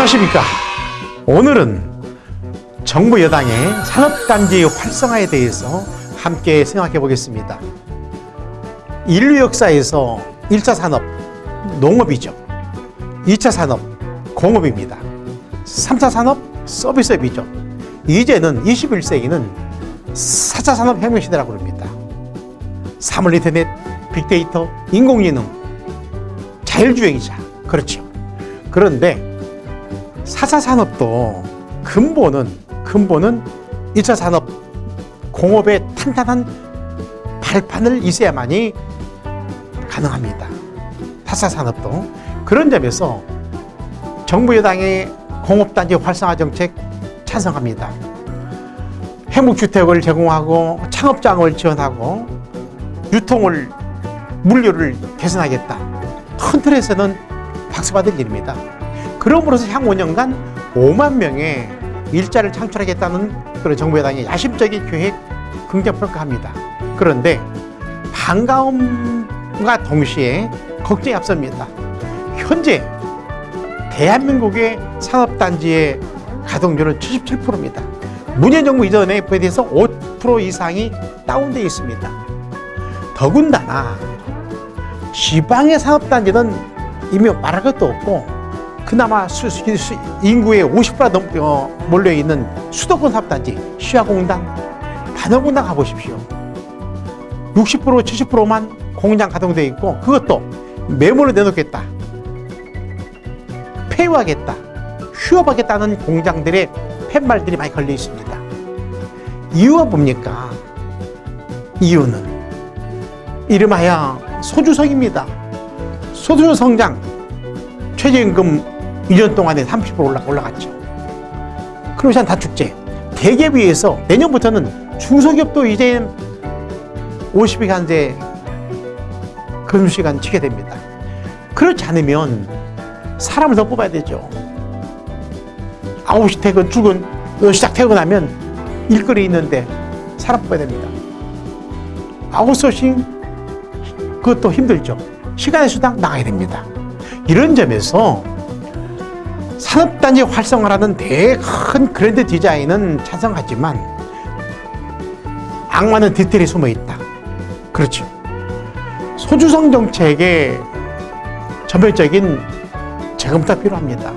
안녕하십니까. 오늘은 정부 여당의 산업단지 활성화에 대해서 함께 생각해 보겠습니다. 인류 역사에서 1차 산업, 농업이죠. 2차 산업, 공업입니다. 3차 산업, 서비스업이죠. 이제는 21세기는 4차 산업 혁명 시대라고 합니다. 사물 인터넷, 빅데이터, 인공지능, 자율주행이자 그렇죠. 그런데 4차 산업도 근본은 근본은 1차 산업 공업의 탄탄한 발판을 있어야만이 가능합니다. 4차 산업도 그런 점에서 정부 여당의 공업단지 활성화 정책 찬성합니다. 행복주택을 제공하고 창업장을 지원하고 유통을 물류를 개선하겠다. 큰 틀에서는 박수 받을 일입니다. 그럼으로써 향후 5년간 5만 명의 일자를 창출하겠다는 그런 정부 여당의 야심적인 계획 긍정 평가합니다. 그런데 반가움과 동시에 걱정이 앞섭니다. 현재 대한민국의 산업단지의 가동률은 77%입니다. 문재인 정부 이전에 비해서 5% 이상이 다운되어 있습니다. 더군다나 지방의 산업단지는 이미 말할 것도 없고 그나마 인구의 50%가 넘, 어, 몰려있는 수도권 산업단지 시화공단, 반월공단 가보십시오. 60% 70%만 공장 가동되어 있고 그것도 매물을 내놓겠다. 폐유하겠다. 휴업하겠다는 공장들의 팻말들이 많이 걸려 있습니다. 이유가 뭡니까? 이유는 이름하여 소주성입니다. 소주 성장 최저임금 2년 동안에 30% 올라, 올라갔죠. 크로시안 다축제 대기업에 서 내년부터는 중소기업도 이제 50시간제 근무시간 치게 됩니다. 그렇지 않으면 사람을 더 뽑아야 되죠. 9시 퇴근, 출근, 10시 퇴근하면 일거리 있는데 사람 뽑아야 됩니다. 아웃소싱 그것도 힘들죠. 시간의 수당 나가야 됩니다. 이런 점에서 산업단지 활성화라는 대큰 그랜드 디자인은 찬성하지만 악마는 디테일에 숨어 있다. 그렇죠. 소주성 정책의 전면적인 재검토가 필요합니다.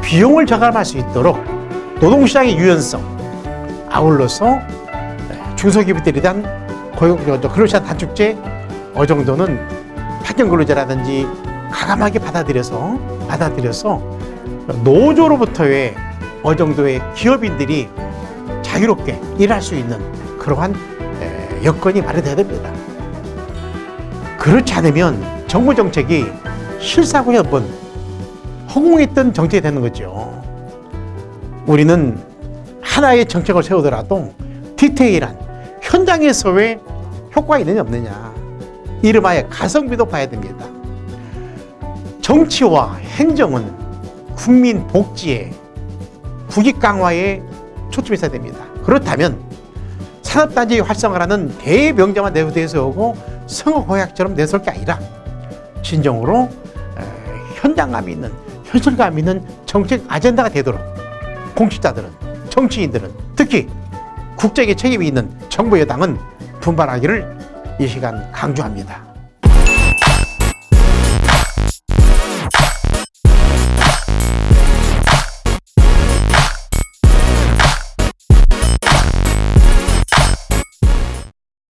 비용을 절감할 수 있도록 노동시장의 유연성, 아울러서 중소기업들에 대한 고용, 근로시간 단축제 어느 정도는 파견 근로자라든지 가감하게 받아들여서 받아들여서 노조로부터의 어느 정도의 기업인들이 자유롭게 일할 수 있는 그러한 여건이 마련돼야 됩니다. 그렇지 않으면 정부 정책이 실사고 한번 허공했던 정책이 되는 거죠. 우리는 하나의 정책을 세우더라도 디테일한 현장에서 왜 효과가 있느냐 없느냐 이름하여 가성비도 봐야 됩니다. 정치와 행정은 국민 복지에 국익 강화에 초점이 있어야 됩니다. 그렇다면 산업단지 활성화라는 대명령만 내세우고 성호호약처럼 내세울 게 아니라 진정으로 현장감 있는 현실감 있는 정책 아젠다가 되도록 공직자들은 정치인들은 특히 국제계 책임이 있는 정부 여당은 분발하기를 이 시간 강조합니다.